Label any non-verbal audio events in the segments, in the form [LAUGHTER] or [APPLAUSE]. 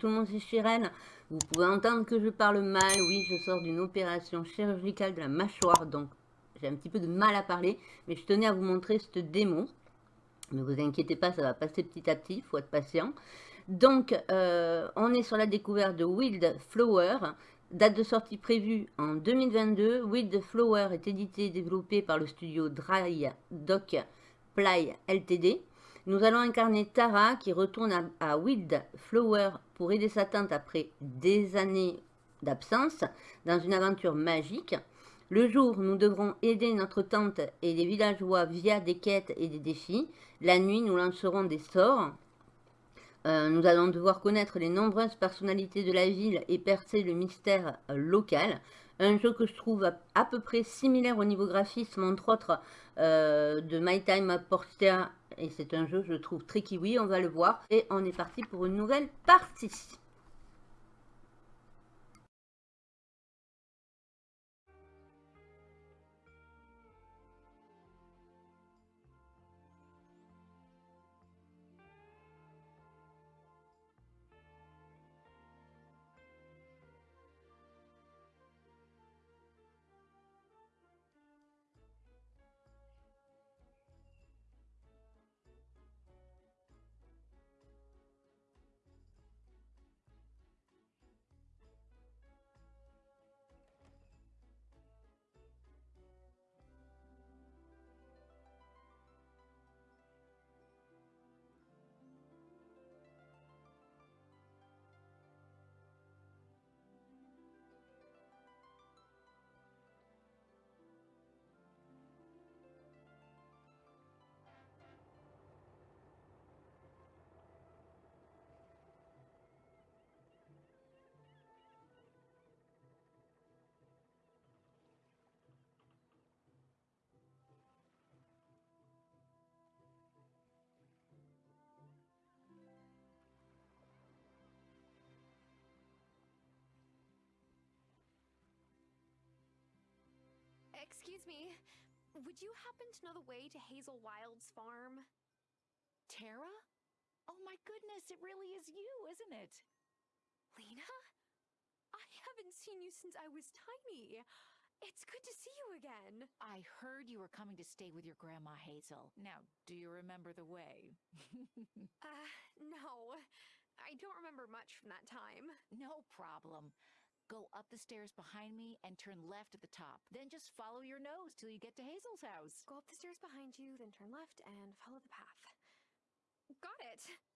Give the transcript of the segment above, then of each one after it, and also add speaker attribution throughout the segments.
Speaker 1: tout le monde, c'est Chirel. Vous pouvez entendre que je parle mal. Oui, je sors d'une opération chirurgicale de la mâchoire, donc j'ai un petit peu de mal à parler. Mais je tenais à vous montrer cette démo. Ne vous inquiétez pas, ça va passer petit à petit, il faut être patient. Donc, euh, on est sur la découverte de Wild Flower. Date de sortie prévue en 2022. Wild Flower est édité et développé par le studio Dry Dock Ply Ltd. Nous allons incarner Tara qui retourne à, Wild Flower pour aider sa tante après des années d'absence dans une aventure magique. Le jour, nous devrons aider notre tante et les villageois via des quêtes et des défis. La nuit, nous lancerons des sorts. Euh, nous allons devoir connaître les nombreuses personnalités de la ville et percer le mystère local. Un jeu que je trouve à, peu près similaire au niveau graphisme, entre autres, euh, de My Time Portia. Et c'est un jeu, je trouve, très kiwi, on va le voir. Et on est parti pour une nouvelle partie.
Speaker 2: Excuse me, would you happen to know the way to Hazel Wild's farm?
Speaker 3: Tara? Oh my goodness, it really is you, isn't it?
Speaker 2: Lena? I haven't seen you since I was tiny. It's good to see you again.
Speaker 3: I heard you were coming to stay with your grandma Hazel. Now, do you remember the way? [LAUGHS]
Speaker 2: uh, no. I don't remember much from that time.
Speaker 3: No problem. Go up the stairs behind me and turn left at the top. Then just follow your nose till you get to Hazel's house.
Speaker 2: Go up the stairs behind you, then turn left and follow the path. Got it!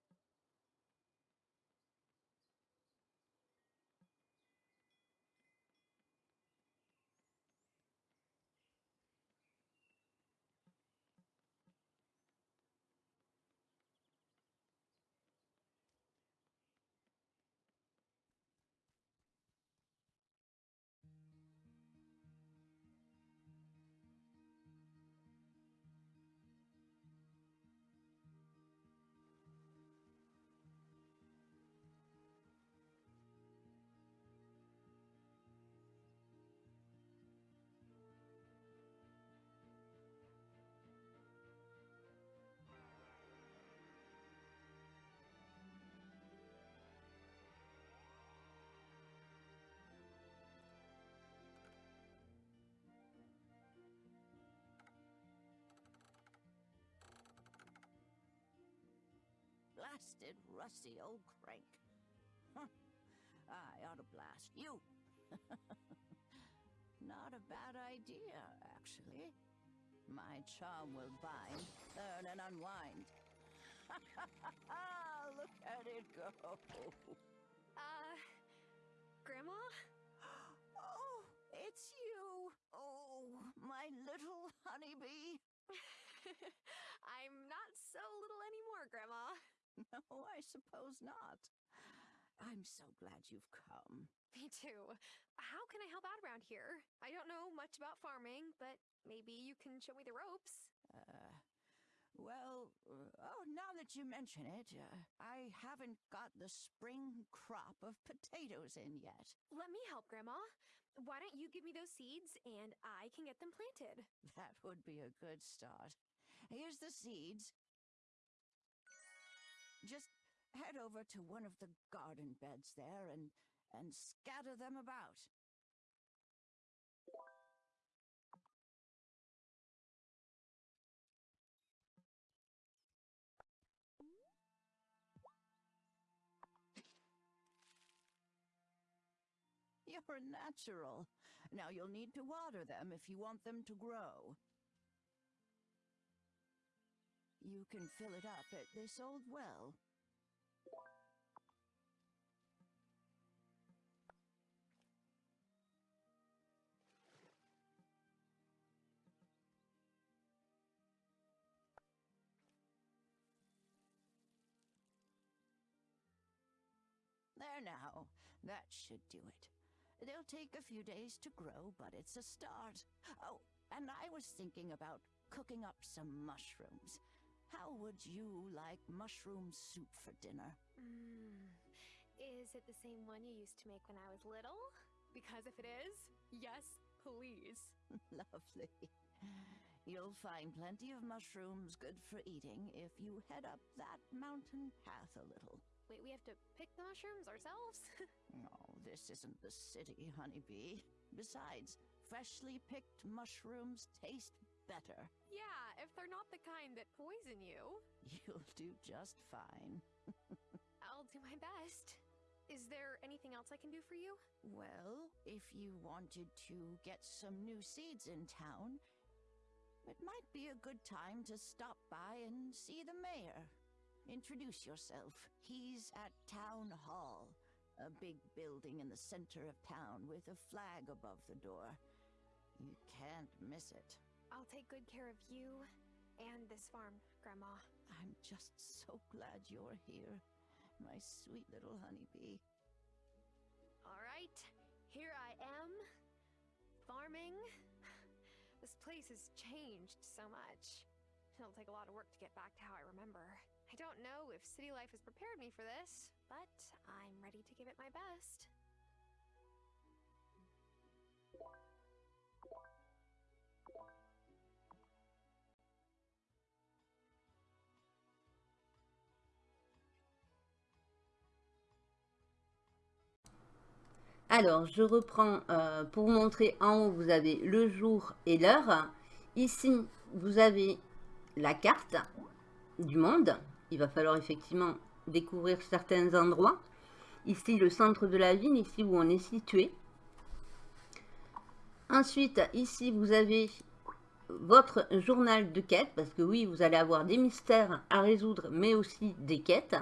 Speaker 4: Blasted, rusty old crank. Huh. I ought to blast you. [LAUGHS] Not a bad idea, actually. My charm will bind, turn, and unwind. [LAUGHS] Look at it go.
Speaker 2: Uh, Grandma? [GASPS]
Speaker 4: Oh, it's you. Oh, my little honeybee. [LAUGHS]
Speaker 2: I'm not so little anymore, Grandma. [LAUGHS]
Speaker 4: No, I suppose not. I'm so glad you've come.
Speaker 2: Me too. How can I help out around here? I don't know much about farming, but maybe you can show me the ropes.
Speaker 4: Uh, well, uh, oh, now that you mention it, uh, I haven't got the spring crop of [LAUGHS] potatoes in yet.
Speaker 2: Let me help, Grandma. Why don't you give me those seeds and I can get them planted?
Speaker 4: That would be a good start. Here's the seeds. Just head over to one of the garden beds there and and scatter them about. You're a natural. Now you'll need to water them if you want them to grow. You can fill it up at this old well. There now. That should do it. They'll take a few days to grow, but it's a start. Oh, and I was thinking about cooking up some mushrooms. How would you like mushroom soup for dinner?
Speaker 2: Mm. Is it the same one you used to make when I was little? Because if it is, yes, please. [LAUGHS]
Speaker 4: Lovely. You'll find plenty of mushrooms good for eating if you head up that mountain path a little.
Speaker 2: Wait, we have to pick the mushrooms ourselves? [LAUGHS]
Speaker 4: Oh, this isn't the city, honeybee. Besides, freshly picked mushrooms taste better.
Speaker 2: yeah, if they're not the kind that poison you. [LAUGHS]
Speaker 4: You'll do just fine. [LAUGHS]
Speaker 2: I'll do my best. Is there anything else I can do for you?
Speaker 4: Well, if you wanted to get some new seeds in town, it might be a good time to stop by and see the mayor. Introduce yourself. He's at Town Hall, a big building in the center of town with a flag above the door. You can't miss it.
Speaker 2: I'll take good care of you and this farm, Grandma.
Speaker 4: I'm just so glad you're here, my sweet little honeybee.
Speaker 2: All right, here I am. Farming. This place has changed so much. It'll take a lot of work to get back to how I remember. I don't know if city life has prepared me for this, but I'm ready to give it my best.
Speaker 1: Alors, je reprends euh, pour vous montrer en haut, vous avez le jour et l'heure. Ici, vous avez la carte du monde. Il va falloir effectivement découvrir certains endroits. Ici, le centre de la ville, ici où on est situé. Ensuite, ici, vous avez votre journal de quête, parce que oui, vous allez avoir des mystères à résoudre, mais aussi des quêtes,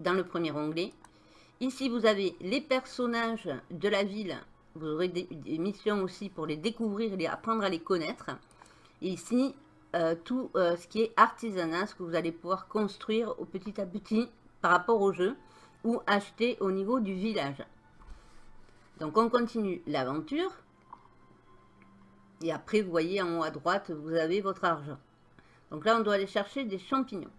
Speaker 1: dans le premier onglet. Ici, vous avez les personnages de la ville. Vous aurez des, missions aussi pour les découvrir et les apprendre à les connaître. Ici, euh, tout euh, ce qui est artisanat, ce que vous allez pouvoir construire au petit à petit par rapport au jeu ou acheter au niveau du village. Donc, on continue l'aventure. Et après, vous voyez en haut à droite, vous avez votre argent. Donc là, on doit aller chercher des champignons.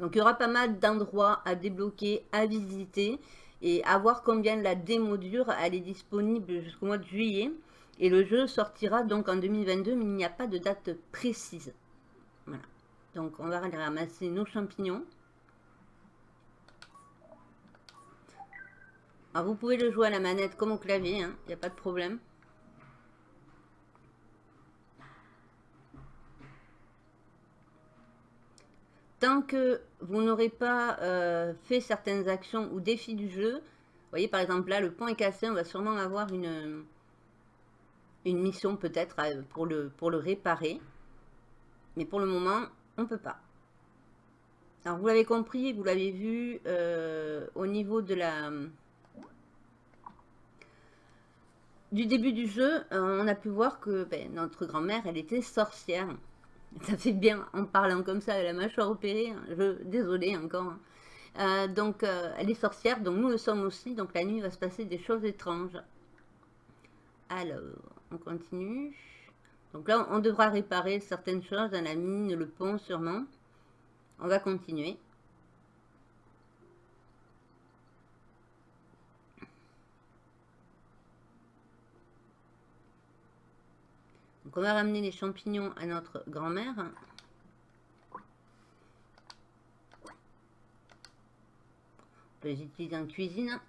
Speaker 1: Donc il y aura pas mal d'endroits à débloquer, à visiter et à voir combien la démo dure. Elle est disponible jusqu'au mois de juillet et le jeu sortira donc en 2022 mais il n'y a pas de date précise. Voilà. Donc on va aller ramasser nos champignons. Alors vous pouvez le jouer à la manette comme au clavier, il n'y a pas de problème. Tant que vous n'aurez pas euh, fait certaines actions ou défis du jeu, vous voyez par exemple là le pont est cassé, on va sûrement avoir une, une mission peut-être euh, pour le, pour le réparer. Mais pour le moment, on ne peut pas. Alors vous l'avez compris, vous l'avez vu euh, au niveau de la du début du jeu, on a pu voir que ben, notre grand-mère, elle était sorcière. Ça fait bien en parlant comme ça, la mâchoire opérée. Hein. Je, désolée encore. Hein. Euh, donc, euh, elle est sorcière, donc nous le sommes aussi. Donc, la nuit il va se passer des choses étranges. Alors, on continue. Donc là, on devra réparer certaines choses dans la mine, le pont sûrement. On va continuer. Donc on va ramener les champignons à notre grand-mère. On peut les utiliser en cuisine.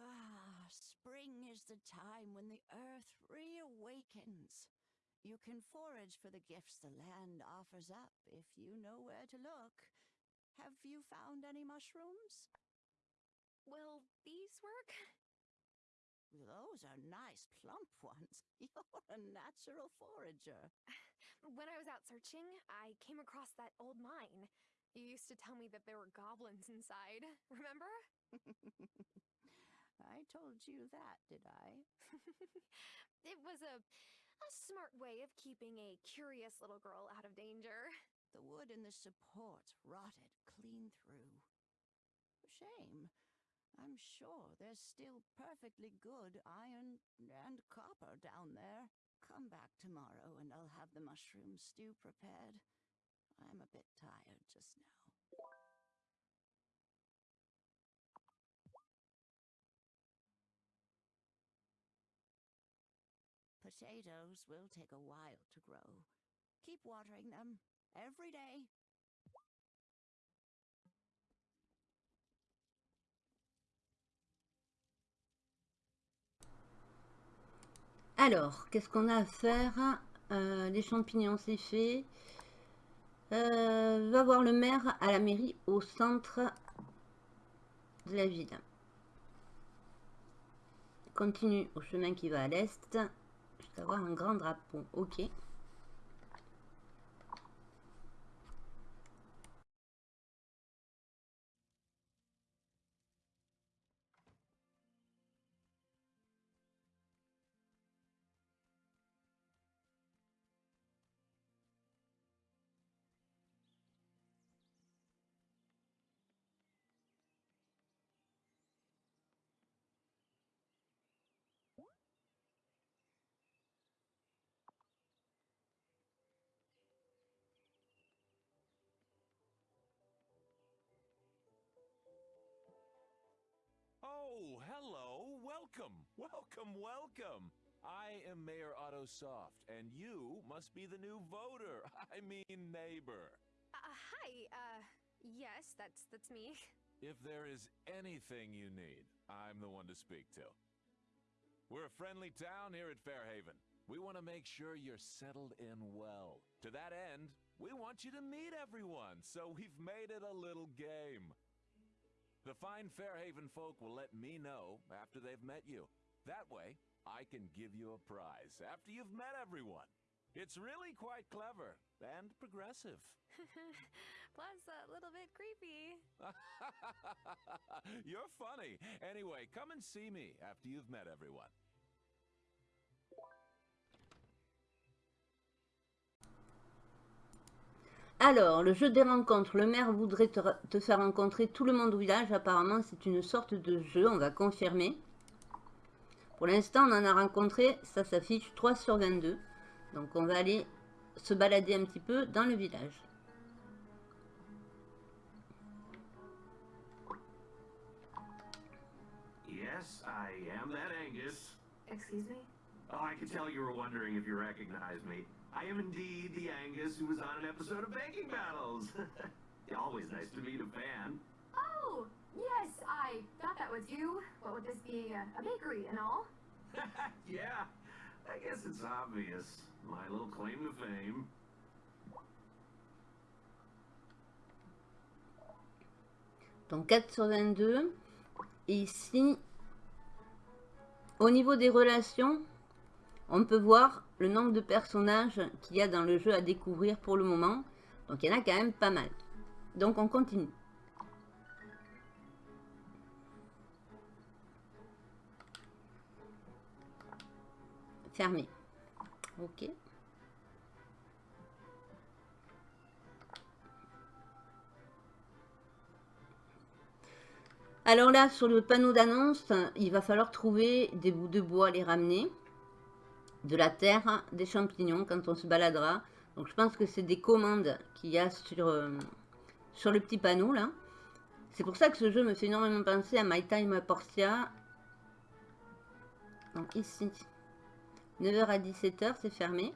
Speaker 4: Ah, spring is the time when the earth reawakens. You can forage for the gifts the land offers up if you know where to look. Have you found any mushrooms?
Speaker 2: Will these work? [LAUGHS]
Speaker 4: Those are nice plump ones. [LAUGHS] You're a natural forager.
Speaker 2: When I was out searching, I came across that old mine. You used to tell me that there were goblins inside, [LAUGHS] remember?
Speaker 4: I told you that, did I?
Speaker 2: it was a, a smart way of keeping a curious little girl out of danger.
Speaker 4: The wood in the supports rotted clean through. Shame. I'm sure there's still perfectly good iron and copper down there. Come back tomorrow and I'll have the mushroom stew prepared. I'm a bit tired just now. Potatoes will take a while to grow. Keep watering them
Speaker 1: Alors, qu'est-ce qu'on a à faire? Euh, Les champignons, c'est fait. Euh, va voir le maire à la mairie au centre de la ville. Continue au chemin qui va à l'est jusqu'à avoir un grand drapeau. Ok.
Speaker 5: Hello. Welcome. Welcome, welcome. I am Mayor Otto Soft, and you must be the new voter. [LAUGHS] I mean neighbor.
Speaker 2: Uh, hi, uh, yes, that's, that's me.
Speaker 5: If there is anything you need, I'm the one to speak to. We're a friendly town here at Fairhaven. We want to make sure you're settled in well. To that end, we want you to meet everyone, so we've made it a little game. The fine Fairhaven folk will let me know after they've met you. That way, I can give you a prize after you've met everyone. It's really quite clever and progressive. [LAUGHS]
Speaker 2: Plus, a little bit creepy. [LAUGHS]
Speaker 5: You're funny. Anyway, come and see me after you've met everyone.
Speaker 1: Alors, le jeu des rencontres. Le maire voudrait te, te faire rencontrer tout le monde au village. Apparemment, c'est une sorte de jeu. On va confirmer. Pour l'instant, on en a rencontré. Ça s'affiche 3 sur 22. Donc, on va aller se balader un petit peu dans le village.
Speaker 6: Yes, I am that Angus.
Speaker 2: Excuse me?
Speaker 6: Oh, I could tell you were wondering if you recognized me. I am indeed the Angus who was on an episode of Baking Battles. [LAUGHS] Always nice to meet a fan.
Speaker 7: Oh, yes, I thought that was you. What with this being a, a bakery and all? [LAUGHS]
Speaker 6: yeah, I guess it's obvious. My little claim to fame.
Speaker 1: Donc 4 sur 22. Et ici, au niveau des relations, on peut voir le nombre de personnages qu'il y a dans le jeu à découvrir pour le moment. Donc il y en a quand même pas mal. Donc on continue. Fermé. Ok. Alors là, sur le panneau d'annonce, il va falloir trouver des bouts de bois, les ramener, de la terre, des champignons quand on se baladera. Donc je pense que c'est des commandes qu'il y a sur, euh, sur le petit panneau là. C'est pour ça que ce jeu me fait énormément penser à My Time at Portia. Donc ici, 9h à 17h, c'est fermé.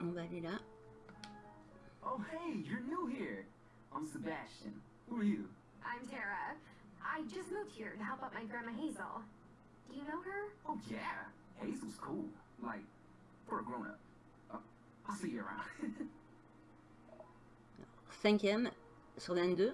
Speaker 1: On va aller là.
Speaker 8: Oh, hey, you're new here. I'm Sebastian. Who are you?
Speaker 7: I'm Tara. I just moved here to help out my grandma Hazel. Do you know her?
Speaker 8: Oh, yeah. Hazel's cool. Like, for a grown up. Uh, I'll see you around. [LAUGHS]
Speaker 1: Cinquième sur 22.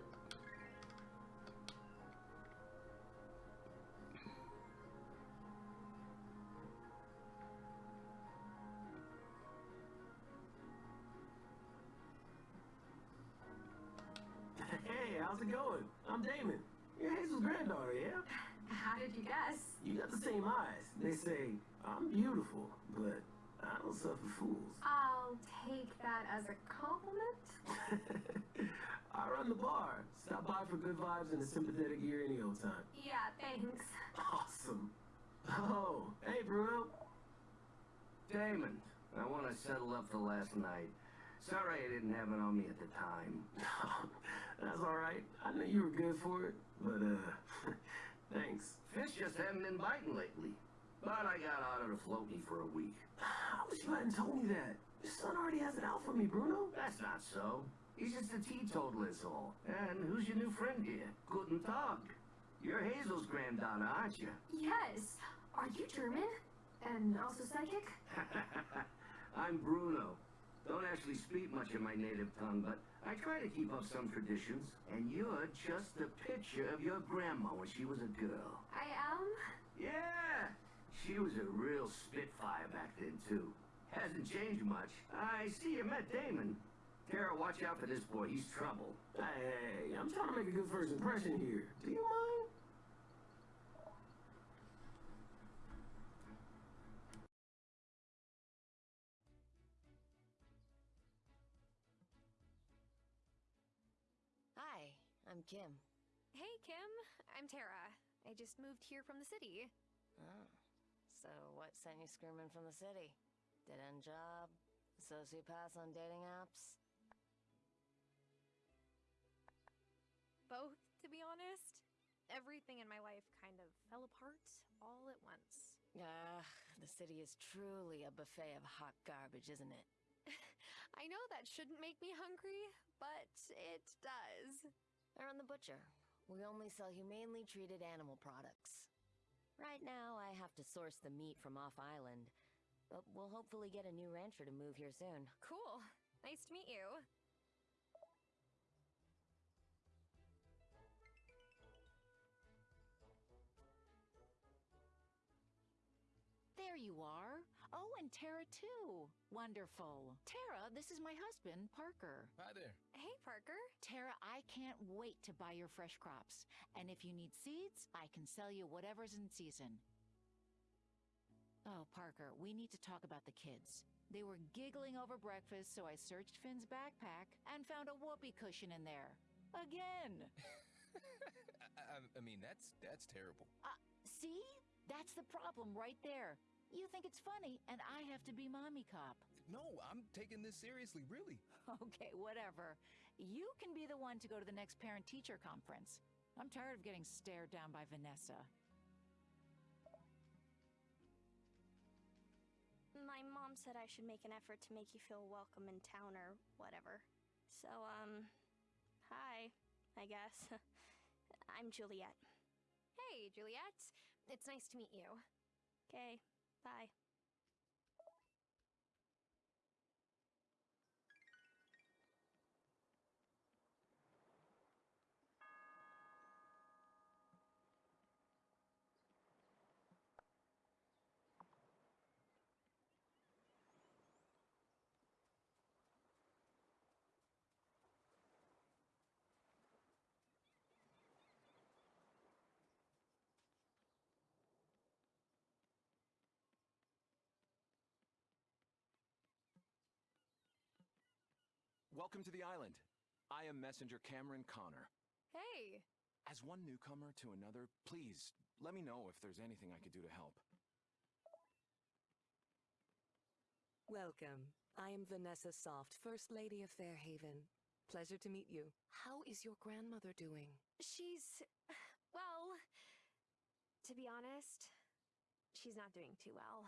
Speaker 9: Hey, how's it going? I'm Damon. You're Hazel's granddaughter, yeah?
Speaker 7: How did you guess?
Speaker 9: You got the same eyes. They say I'm beautiful, but I don't suffer fools.
Speaker 7: I'll take that as a compliment. [LAUGHS]
Speaker 9: I run the bar. Stop by for good vibes and a sympathetic ear any old time.
Speaker 7: Yeah, thanks.
Speaker 9: Awesome. Oh, hey, Bruno.
Speaker 6: Damon, I want to settle up for last night. Sorry I didn't have it on me at the time. [LAUGHS]
Speaker 9: That's all right. I knew you were good for it, but uh, [LAUGHS] thanks.
Speaker 6: Fish just haven't been biting lately. But I got out of the floaty for a week. [SIGHS]
Speaker 9: I wish you hadn't told me that. Your son already has it out for me, Bruno.
Speaker 6: That's not so. He's just a teetotaler is all. And who's your new friend here? Guten Tag. You're Hazel's granddaughter, aren't you?
Speaker 7: Yes. Are you German? And also psychic? [LAUGHS]
Speaker 6: I'm Bruno. Don't actually speak much of my native tongue, but I try to keep up some traditions. And you're just a picture of your grandma when she was a girl.
Speaker 7: I am?
Speaker 6: Yeah! She was a real spitfire back then, too. Hasn't changed much. I see you met Damon. Tara, watch out for this boy. He's trouble.
Speaker 9: Hey, I'm trying to make a good first impression here. Do you mind?
Speaker 10: I'm Kim.
Speaker 2: Hey, Kim. I'm Tara. I just moved here from the city.
Speaker 10: Oh, so what sent you screaming from the city? Dead end job? Sociopaths on dating apps?
Speaker 2: Both, to be honest. Everything in my life kind of fell apart all at once.
Speaker 10: Ah, the city is truly a buffet of hot garbage, isn't it? [LAUGHS]
Speaker 2: I know that shouldn't make me hungry, but it does.
Speaker 10: Aaron the Butcher. We only sell humanely treated animal products. Right now, I have to source the meat from off island, but we'll hopefully get a new rancher to move here soon.
Speaker 2: Cool. Nice to meet you.
Speaker 3: There you are. Oh, and Tara too. Wonderful. Tara, this is my husband, Parker.
Speaker 11: Hi there.
Speaker 2: Hey, Parker.
Speaker 3: Tara, I can't wait to buy your fresh crops. And if you need seeds, I can sell you whatever's in season. Oh, Parker, we need to talk about the kids. They were giggling over breakfast, so I searched Finn's backpack and found a whoopee cushion in there. Again. [LAUGHS]
Speaker 11: I, I mean, that's that's terrible.
Speaker 3: Uh, see? That's the problem right there. You think it's funny, and I have to be mommy cop.
Speaker 11: No, I'm taking this seriously, really. [LAUGHS]
Speaker 3: Okay, whatever. You can be the one to go to the next parent teacher conference. I'm tired of getting stared down by Vanessa.
Speaker 12: My mom said I should make an effort to make you feel welcome in town or whatever. So, um, hi, I guess. [LAUGHS] I'm Juliet.
Speaker 2: Hey, Juliet. It's nice to meet you.
Speaker 12: Okay, bye.
Speaker 13: Welcome to the island.
Speaker 11: I am Messenger Cameron Connor.
Speaker 2: Hey!
Speaker 11: As one newcomer to another, please let me know if there's anything I could do to help.
Speaker 13: Welcome. I am Vanessa Soft, First Lady of Fairhaven. Pleasure to meet you. How is your grandmother doing?
Speaker 2: She's. well. To be honest, she's not doing too well.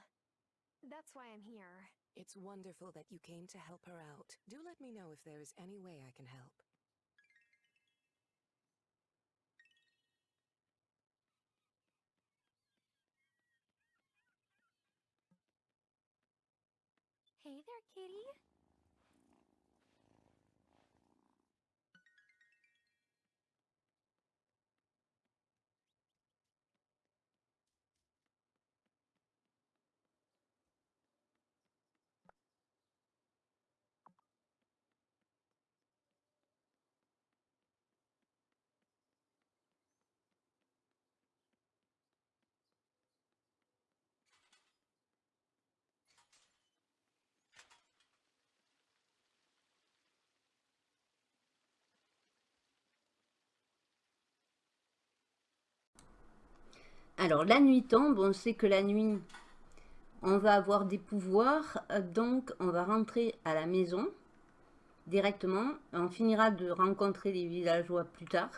Speaker 2: That's why I'm here.
Speaker 13: It's wonderful that you came to help her out. Do let me know if there is any way I can help.
Speaker 2: Hey there, kitty. Alors, la nuit tombe, on sait que la nuit, on va avoir des pouvoirs, donc on va rentrer à la maison directement. On finira de rencontrer les villageois plus tard.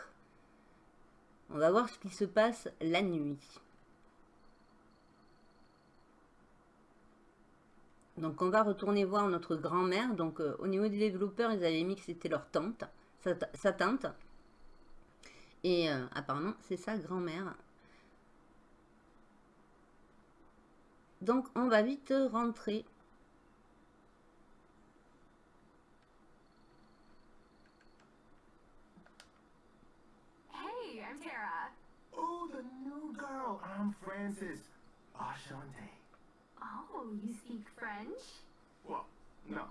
Speaker 2: On va voir ce qui se passe la nuit. Donc on va retourner voir notre grand-mère. Donc euh, au niveau des développeurs, ils avaient mis que c'était leur tante, sa, tante. Et euh, apparemment, c'est sa grand-mère. Donc, on va vite rentrer.
Speaker 7: Hey, I'm Tara.
Speaker 9: Oh, the new girl. I'm Francis. Ashante.
Speaker 7: Oh, you speak French?
Speaker 9: Well, no.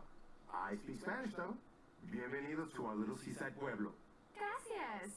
Speaker 9: I speak Spanish, though. Bienvenidos to our little seaside pueblo.
Speaker 7: Gracias.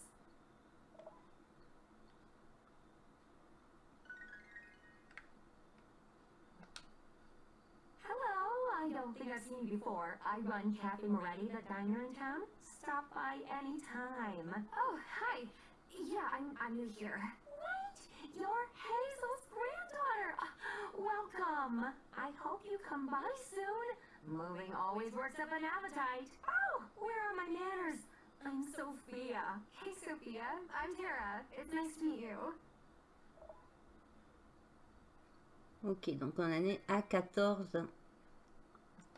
Speaker 7: I've seen before. I run Cafe Moretti, the diner in town. Stop by anytime. Oh, hi. Yeah, I'm, I'm new here. What? You're Hazel's granddaughter. Uh, welcome. I hope you come by soon. Moving always works up an appetite. Oh, where are my manners? I'm Sophia. Hey, Sophia. I'm Tara. It's nice to meet you.
Speaker 1: Ok, donc on en est à 14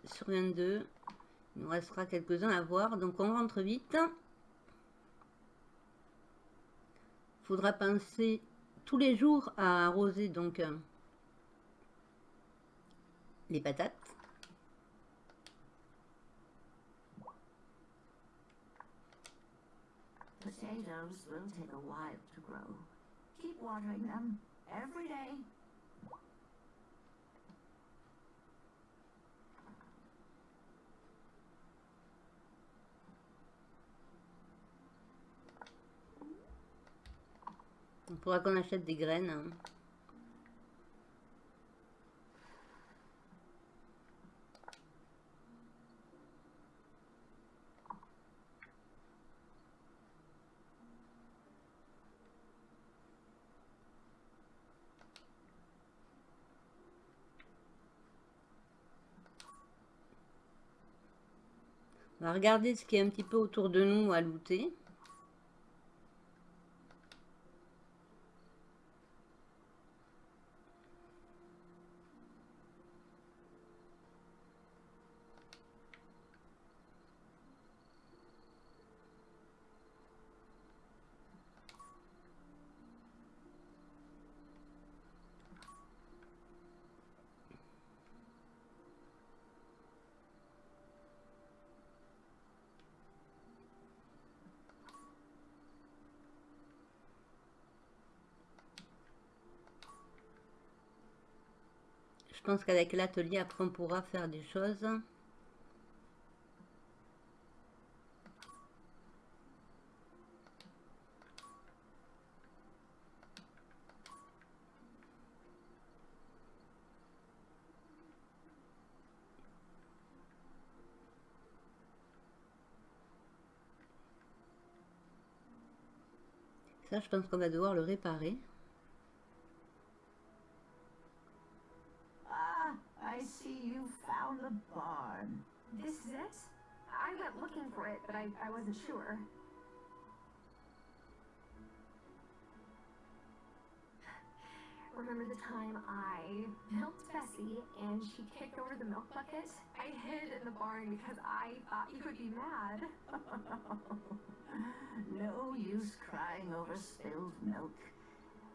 Speaker 1: sur 22. Il nous restera quelques-uns à voir. Donc on rentre vite. faudra penser tous les jours à arroser donc les patates.
Speaker 4: Potatoes will take a while to grow. Keep watering them every day.
Speaker 1: Il faudra qu'on achète des graines. hein. On va regarder ce qui est un petit peu autour de nous à looter. Je pense qu'avec l'atelier, après, on pourra faire des choses. Ça, je pense qu'on va devoir le réparer.
Speaker 4: The barn.
Speaker 2: This is it? I went looking for it, but I, I wasn't sure. Remember the time I milked Bessie and she kicked over the milk bucket? I hid in the barn because I thought you would be mad. [LAUGHS]
Speaker 4: no use crying over spilled milk.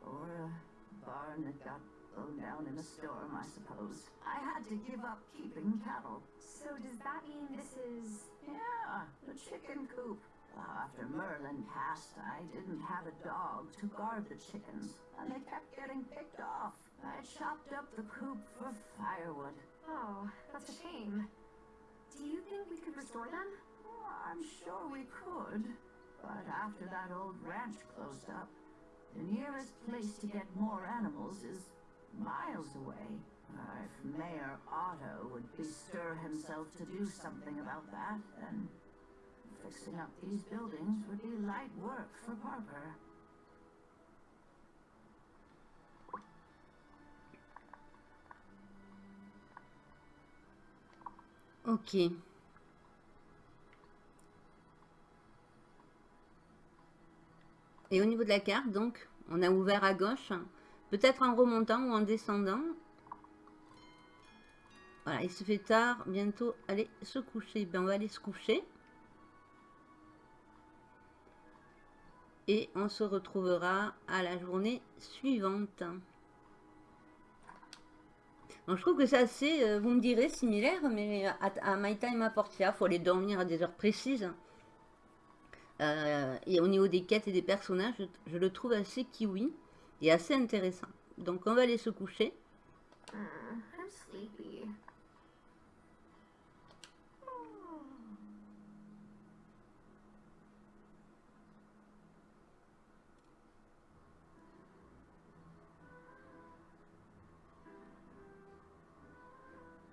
Speaker 4: Or a barn that got down in a storm, I suppose. I had to give up keeping cattle.
Speaker 2: So does that mean this is...
Speaker 4: Yeah, the chicken coop. Well, after Merlin passed, I didn't have a dog to guard the chickens, and they kept getting picked off. I chopped up the coop for firewood.
Speaker 2: Oh, that's a shame. Do you think we could restore them?
Speaker 4: I'm sure we could, but after that old ranch closed up, the nearest place to get more animals is miles away. Uh, if Mayor Otto would bestir himself to do something about that, then fixing up these buildings would be light work for Parker.
Speaker 1: Ok. Et au niveau de la carte, donc, on a ouvert à gauche, peut-être en remontant ou en descendant. Voilà, il se fait tard, bientôt aller se coucher. Ben, on va aller se coucher. Et on se retrouvera à la journée suivante. Donc, je trouve que c'est assez, euh, vous me direz, similaire, mais à, My Time à Portia, il faut aller dormir à des heures précises. Euh, et au niveau des quêtes et des personnages, je, le trouve assez kiwi et assez intéressant. Donc on va aller se coucher.
Speaker 2: Mm, I'm sleepy.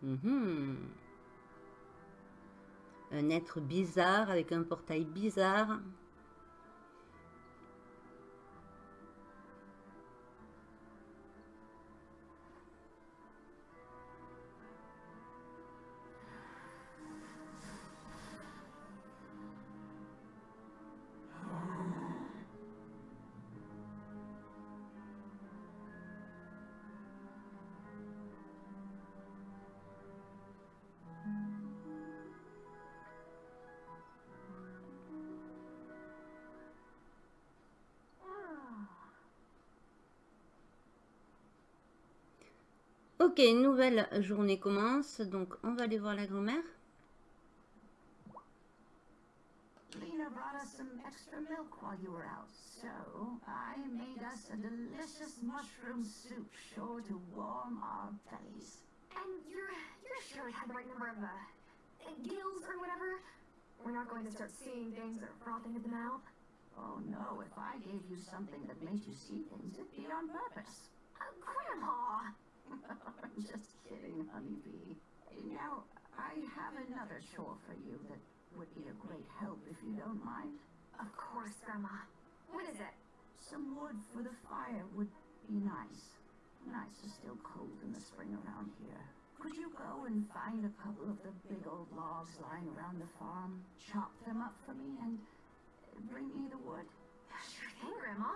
Speaker 1: Mm -hmm. Un être bizarre avec un portail bizarre. Ok, nouvelle journée commence, donc on va aller voir la grand-mère.
Speaker 4: Lena brought us some extra milk while you were out, so I made us a delicious mushroom soup sure to warm our bellies.
Speaker 2: And you're, you're sure it had the right number of, uh, gills or whatever? We're not going to start seeing things or frothing at the mouth?
Speaker 4: Oh no, if I gave you something that made you see things, it'd be on purpose.
Speaker 2: Uh, Grandma!
Speaker 4: I'm [LAUGHS] just kidding, honeybee. Now, I have another chore for you that would be a great help if you don't mind.
Speaker 2: Of course, Grandma. What is it?
Speaker 4: Some wood for the fire would be nice. Nights are still cold in the spring around here. Could you go and find a couple of the big old logs lying around the farm, chop them up for me, and bring me the wood?
Speaker 2: Sure thing, Grandma.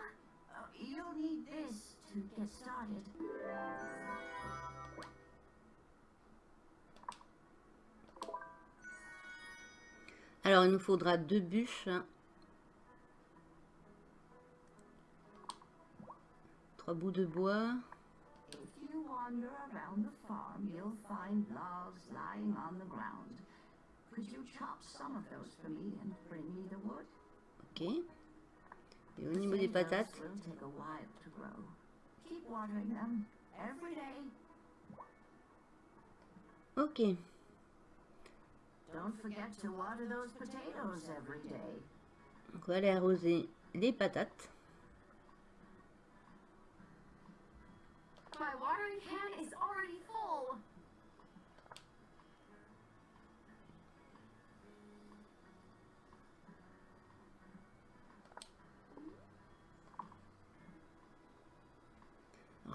Speaker 4: Uh, you'll need this to get started.
Speaker 1: Alors, il nous faudra deux bûches. Trois bouts de bois.
Speaker 4: If you wander around the farm, you'll find logs lying on the ground. Could you chop some of those for me and bring me the wood?
Speaker 1: Ok. Et au niveau des patates?
Speaker 4: will Don't forget to water those potatoes every day.
Speaker 1: On va aller les patates.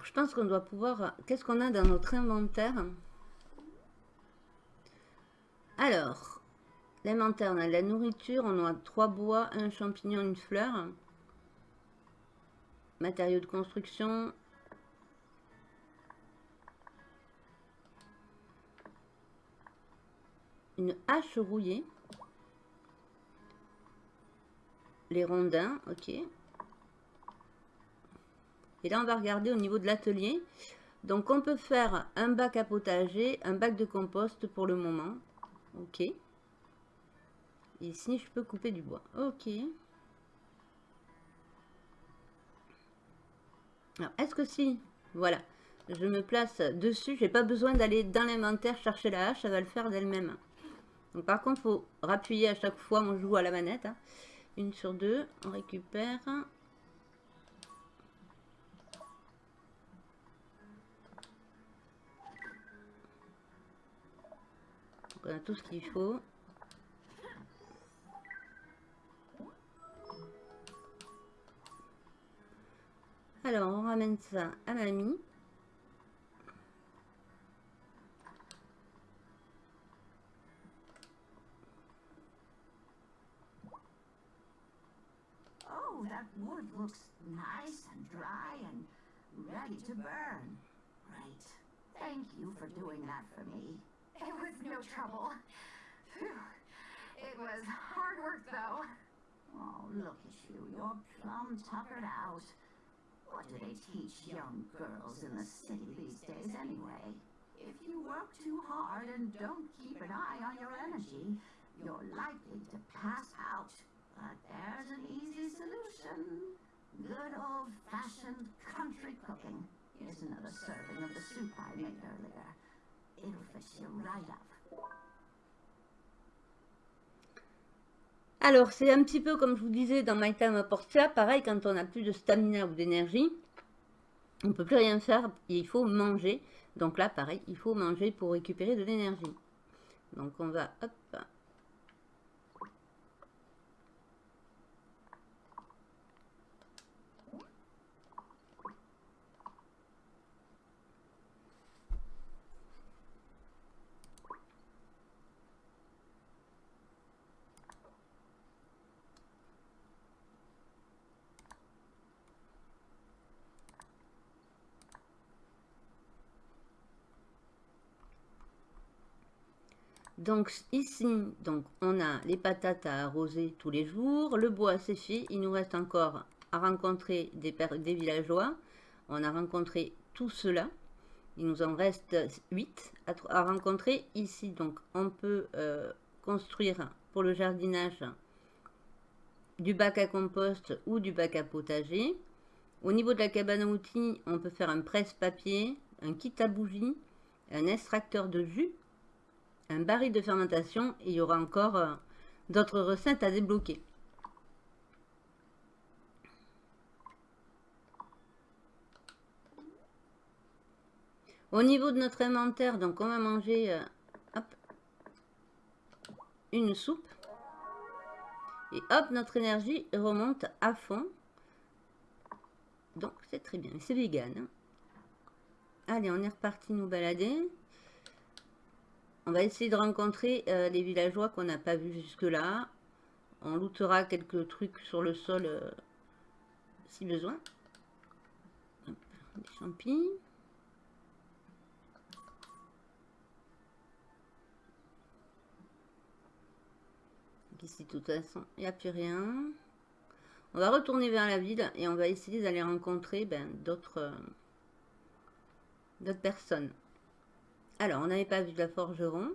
Speaker 1: Je pense qu'on doit pouvoir... Qu'est-ce qu'on a dans notre inventaire? Alors, l'inventaire, on a de la nourriture, on a trois bois, un champignon, une fleur. Matériaux de construction. Une hache rouillée. Les rondins, ok. Et là, on va regarder au niveau de l'atelier. Donc, on peut faire un bac à potager, un bac de compost pour le moment. Ok. Ici, je peux couper du bois. Ok. Alors, est-ce que si, voilà, je me place dessus, j'ai pas besoin d'aller dans l'inventaire chercher la hache, ça va le faire d'elle-même. Donc, par contre, il faut rappuyer à chaque fois, on joue à la manette. Hein. Une sur deux, on récupère. On a tout ce qu'il faut. Alors, on ramène ça à mamie.
Speaker 4: Oh, that wood looks nice and dry and ready to burn. Great. Thank you for doing that for me.
Speaker 7: Trouble. It was hard work, though.
Speaker 4: Oh, look at you. You're plumb tuckered out. What do they teach young girls in the city these days anyway? If you work too hard and don't keep an eye on your energy, you're likely to pass out. But there's an easy solution. Good old-fashioned country cooking. Here's another serving of the soup I made earlier.
Speaker 1: Alors, c'est un petit peu comme je vous disais dans My Time Portia, pareil, quand on n'a plus de stamina ou d'énergie, on ne peut plus rien faire, il faut manger. Donc là, pareil, il faut manger pour récupérer de l'énergie. Donc on va, hop, Donc ici, donc, on a les patates à arroser tous les jours. Le bois, fait. Il nous reste encore à rencontrer des, des villageois. On a rencontré tout cela. Il nous en reste 8 à, rencontrer ici. Donc on peut euh, construire pour le jardinage du bac à compost ou du bac à potager. Au niveau de la cabane à outils, on peut faire un presse-papier, un kit à bougies, un extracteur de jus un baril de fermentation et il y aura encore euh, d'autres recettes à débloquer. Au niveau de notre inventaire, donc on va manger euh, une soupe. Et hop, notre énergie remonte à fond. Donc c'est très bien, c'est vegan. Hein. Allez, on est reparti nous balader. On va essayer de rencontrer euh, les villageois qu'on n'a pas vus jusque-là. On lootera quelques trucs sur le sol euh, si besoin. des champignons. Ici, de toute façon, il n'y a plus rien. On va retourner vers la ville et on va essayer d'aller rencontrer ben, d'autres euh, personnes. Alors, on n'avait pas vu la forgeron.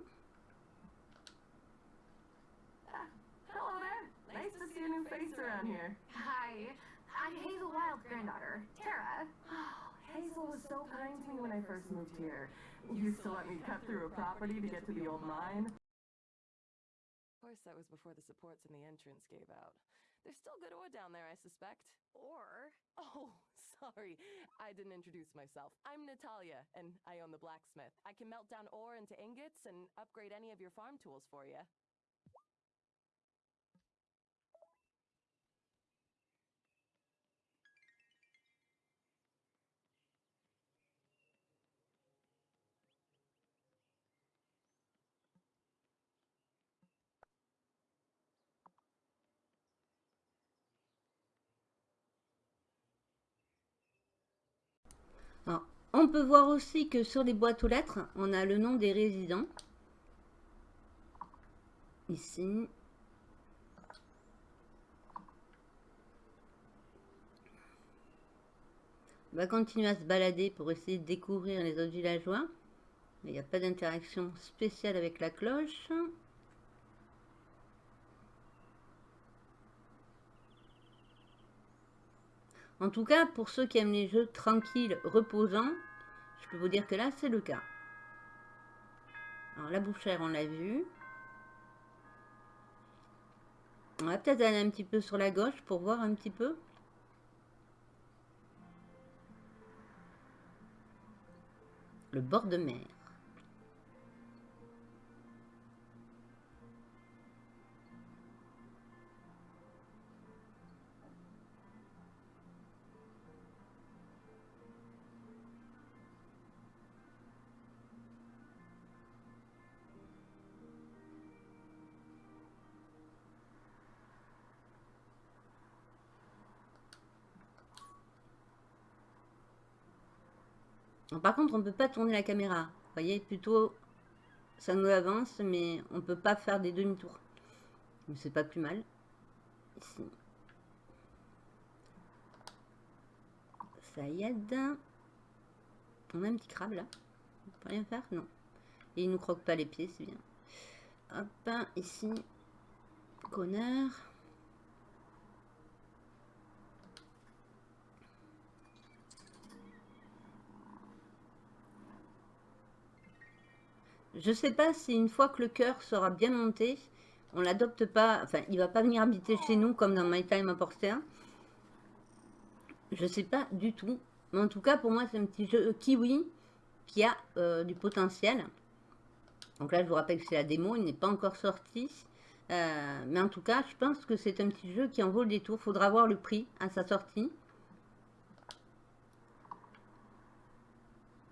Speaker 14: Hello there. Nice to see a new face around here.
Speaker 7: Hi. I'm Hazel Wild's granddaughter, Tara.
Speaker 14: Oh, Hazel was so kind to me when I first moved here. Used to let me cut through a property to get to the old mine.
Speaker 13: Of course, that was before the supports in the entrance gave out. There's still good ore down there, I suspect.
Speaker 12: Or...
Speaker 13: Oh, Sorry, I didn't introduce myself. I'm Natalia, and I own the blacksmith. I can melt down ore into ingots and upgrade any of your farm tools for you.
Speaker 1: On peut voir aussi que sur les boîtes aux lettres, on a le nom des résidents. Ici. On va continuer à se balader pour essayer de découvrir les autres villageois. Il n'y a pas d'interaction spéciale avec la cloche. En tout cas, pour ceux qui aiment les jeux tranquilles, reposants, je peux vous dire que là, c'est le cas. Alors, la bouchère, on l'a vu. On va peut-être aller un petit peu sur la gauche pour voir un petit peu. Le bord de mer. Par contre, on ne peut pas tourner la caméra. Voyez, plutôt, ça nous avance, mais on ne peut pas faire des demi-tours. Mais c'est pas plus mal. Ça y aide. On a un petit crabe là. On peut rien faire? Non. Et il nous croque pas les pieds, c'est bien. Hop, ici. Connard. Je sais pas si une fois que le cœur sera bien monté, on l'adopte pas, enfin il va pas venir habiter chez nous comme dans My Time à Porter. Je sais pas du tout. Mais en tout cas pour moi c'est un petit jeu kiwi qui a euh, du potentiel. Donc là je vous rappelle que c'est la démo, il n'est pas encore sorti. Euh, mais en tout cas je pense que c'est un petit jeu qui en vaut le détour. Faudra voir le prix à sa sortie.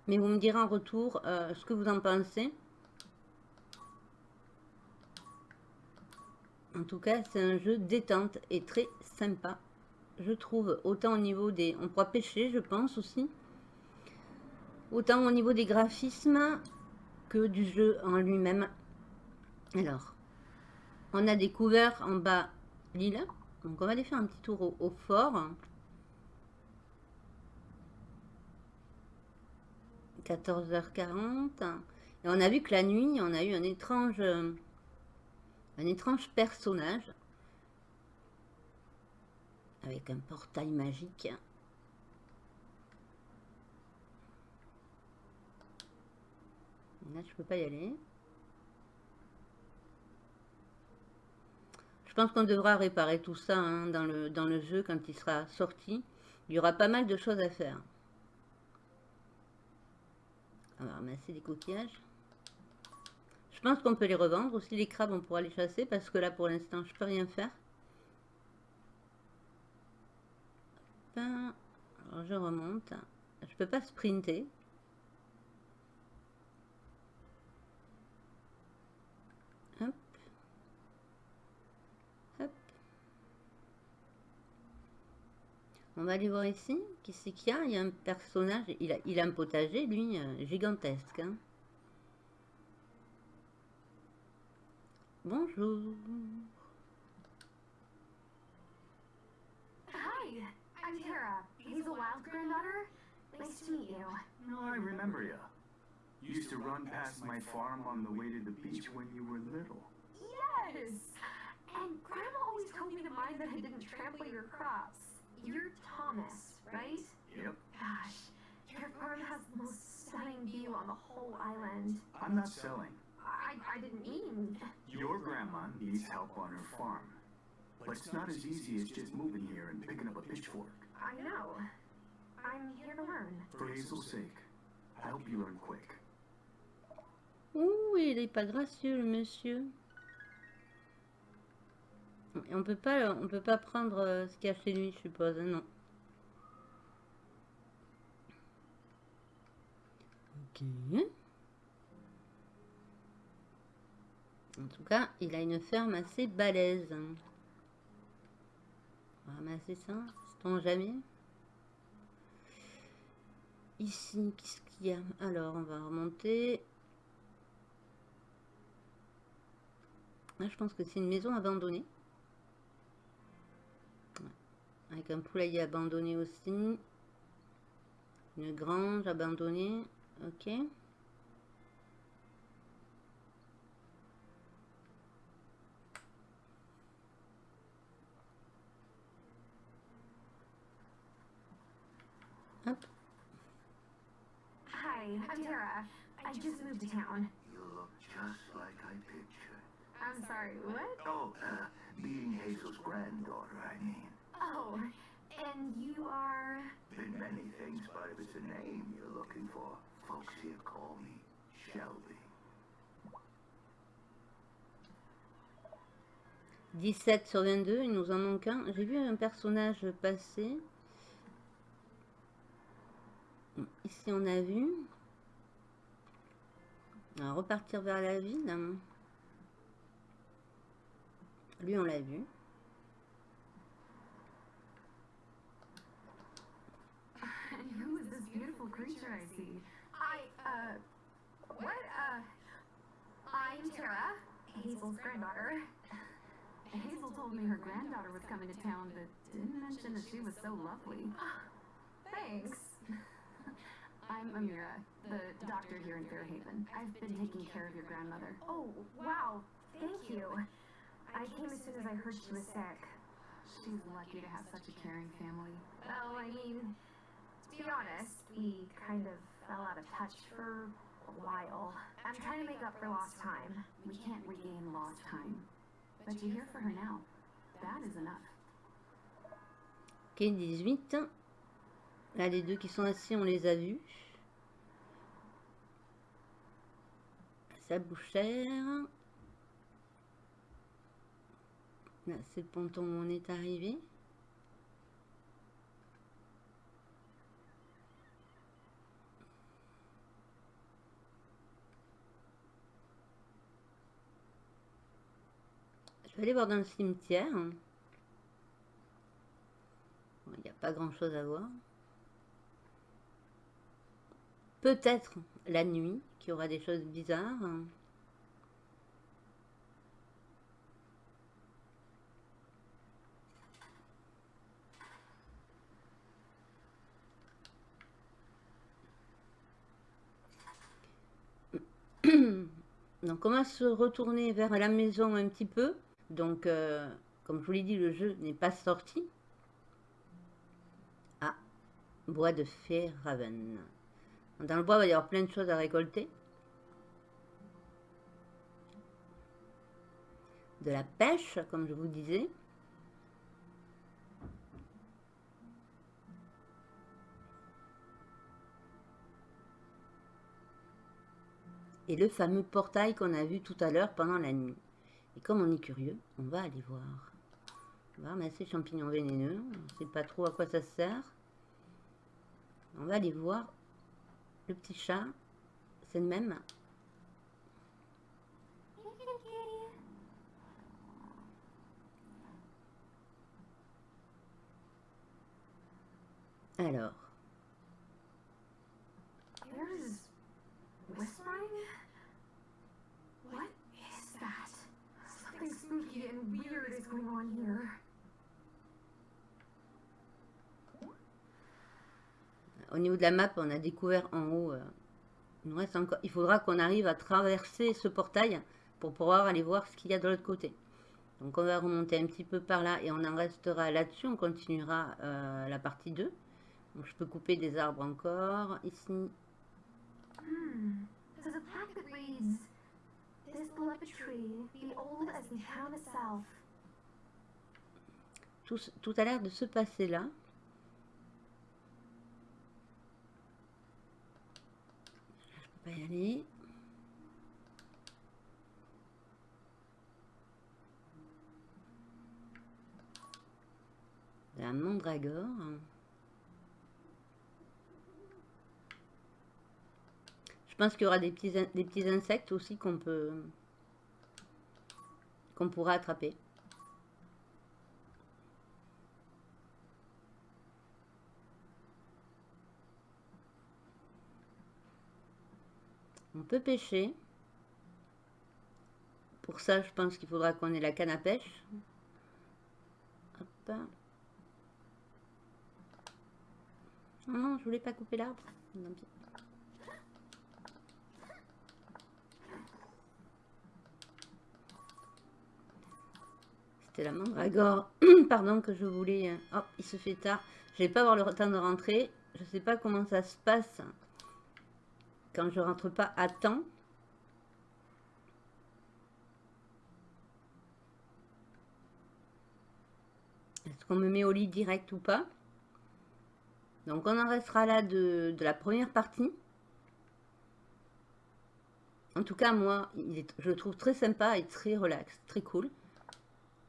Speaker 1: Mais vous me direz en retour euh, ce que vous en pensez. En tout cas, c'est un jeu détente et très sympa. Je trouve, autant au niveau des... On pourra pêcher, je pense, aussi. Autant au niveau des graphismes que du jeu en lui-même. Alors, on a des couverts en bas lila. Donc, on va aller faire un petit tour au, au fort. 14h40. Et on a vu que la nuit, on a eu un étrange un étrange personnage avec un portail magique. Là, je peux pas y aller. Je pense qu'on devra réparer tout ça hein, dans, le, dans le jeu quand il sera sorti. Il y aura pas mal de choses à faire. On va ramasser des coquillages. Je pense qu'on peut les revendre. Aussi, les crabes, on pourra les chasser parce que là, pour l'instant, je peux rien faire. Alors, je remonte. Je peux pas sprinter. Hop. Hop. On va aller voir ici. Qui c'est qu'il y a? Il y a un personnage. Il a, il a un potager, lui, euh, gigantesque. Hein. Bonjour.
Speaker 7: Hi, I'm Tara, Hazel Wild's granddaughter. Nice to meet you.
Speaker 8: No, I remember you. You used to run past my farm on the way to the beach when you were little.
Speaker 7: Yes! And Grandma always told me to mind that I didn't trample your crops. You're Thomas, right?
Speaker 8: Yep.
Speaker 7: Gosh, your farm has the most stunning view on the whole island.
Speaker 8: I'm not selling.
Speaker 7: I, I didn't mean.
Speaker 8: Your grandma needs help on her farm. But it's not as easy as just moving here and picking up a pitchfork.
Speaker 7: I know. I'm here to learn.
Speaker 8: For Hazel's sake, I hope you learn quick.
Speaker 1: Ouh, il est pas gracieux le monsieur. on peut pas, on peut pas prendre euh, ce qu'il y a chez lui, je suppose, hein, non. Ok. En tout cas, il a une ferme assez balèze. On va ramasser ça, sait-on jamais. Ici, qu'est-ce qu'il y a? Alors, on va remonter. Là, je pense que c'est une maison abandonnée. Avec un poulailler abandonné aussi. Une grange abandonnée. Ok. Hop.
Speaker 7: Hi, I'm Tara. I just moved to town.
Speaker 6: You look just like I pictured.
Speaker 7: I'm sorry, what?
Speaker 6: Oh, uh, being Hazel's granddaughter, I mean.
Speaker 7: Oh, and you are...
Speaker 6: Been many things, but if it's a name you're looking for, folks here call me Shelby.
Speaker 1: 17 sur 22, il nous en manque un. J'ai vu un personnage passer. Ici, on a vu. Repartir vers la ville. Lui, on l'a vu.
Speaker 7: Who is this beautiful creature I see? I, uh... What, uh... I'm Tara, Hazel's granddaughter. Hazel told me her granddaughter was coming to town, but didn't mention that she was so lovely. [GASPS] Thanks. I'm Amira, the doctor here in Fairhaven. I've been taking care of your grandmother. Oh, wow. Thank you. I came as soon as I heard she was sick. She's lucky to have such a caring family. Well, I mean, to be honest, we kind of fell out of touch for a while. I'm trying to make up for lost time. We can't regain lost time. But you're here for her now. That is enough.
Speaker 1: Ok, 18. Là, les deux qui sont assis, on les a vus. Sa bouchère. Là, c'est le ponton où on est arrivé. Je vais aller voir dans le cimetière. Il n'y a pas grand chose à voir. Peut-être la nuit, qu'il y aura des choses bizarres. [COUGHS] Donc on va se retourner vers la maison un petit peu. Donc, euh, comme je vous l'ai dit, le jeu n'est pas sorti. Ah, bois de Fairhaven. Dans le bois, il va y avoir plein de choses à récolter. De la pêche, comme je vous disais. Et le fameux portail qu'on a vu tout à l'heure pendant la nuit. Et comme on est curieux, on va aller voir. On va ramasser champignons vénéneux. On ne sait pas trop à quoi ça sert. On va aller voir le petit chat. C'est le même. Alors.
Speaker 7: Whispering? What is that? Something spooky and weird is going on here.
Speaker 1: Au niveau de la map, on a découvert en haut. euh, il, nous reste encore, il faudra qu'on arrive à traverser ce portail pour pouvoir aller voir ce qu'il y a de l'autre côté. Donc on va remonter un petit peu par là et on en restera là-dessus. On continuera euh, la partie 2. Donc je peux couper des arbres encore. Ici,
Speaker 7: Hmm. There's a plaque that reads, This beloved tree, be old as the town itself.
Speaker 1: tout, s- tout a l'air de se passer là. Je peux pas y aller. La mandragore. Je pense qu'il y aura des petits, des petits insectes aussi qu'on peut qu'on pourra attraper. Peut pêcher. Pour ça, je pense qu'il faudra qu'on ait la canne à pêche. Non, je voulais pas couper l'arbre. C'était la mandragore, [CLEARS THROAT] pardon, que je voulais... Oh, il se fait tard. Je vais pas avoir le temps de rentrer. Je sais pas comment ça se passe quand je rentre pas à temps. Est-ce qu'on me met au lit direct ou pas? Donc on en restera là de, la première partie. En tout cas, moi, je le trouve très sympa et très relax, très cool.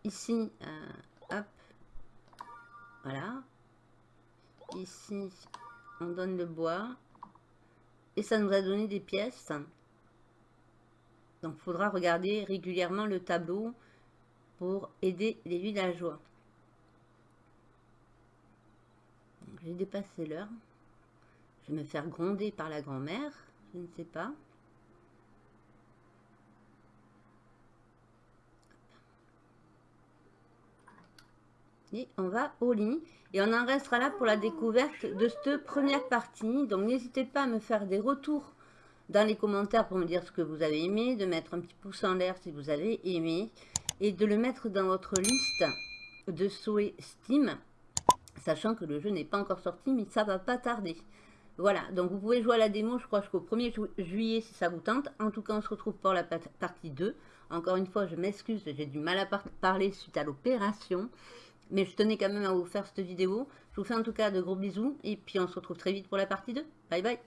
Speaker 1: Ici, euh, hop, voilà. Ici, on donne le bois. Et ça nous a donné des pièces. Donc, il faudra regarder régulièrement le tableau pour aider les villageois. J'ai dépassé l'heure. Je vais me faire gronder par la grand-mère. Je ne sais pas. On va au lit. Et on en restera là pour la découverte de cette première partie. Donc n'hésitez pas à me faire des retours dans les commentaires pour me dire ce que vous avez aimé, de mettre un petit pouce en l'air si vous avez aimé, et de le mettre dans votre liste de souhaits Steam, sachant que le jeu n'est pas encore sorti, mais ça va pas tarder. Voilà, donc vous pouvez jouer à la démo, je crois, jusqu'au 1er juillet si ça vous tente. En tout cas, on se retrouve pour la partie 2. Encore une fois, je m'excuse, j'ai du mal à parler suite à l'opération. Mais je tenais quand même à vous faire cette vidéo. Je vous fais en tout cas de gros bisous. Et puis on se retrouve très vite pour la partie 2. Bye bye